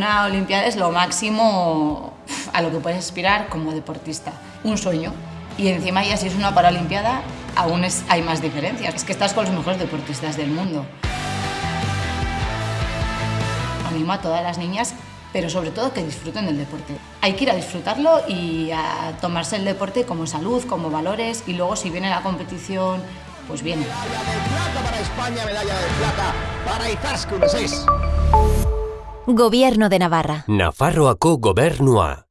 Una Olimpiada es lo máximo a lo que puedes aspirar como deportista. Un sueño. Y encima ya si es una Paralimpiada, aún es, hay más diferencias. Es que estás con los mejores deportistas del mundo. Animo a todas las niñas, pero sobre todo que disfruten del deporte. Hay que ir a disfrutarlo y a tomarse el deporte como salud, como valores, y luego si viene la competición, pues bien. Medalla de plata para España, medalla de plata para Izaskun 6. Gobierno de Navarra. Nafarroako gobernua.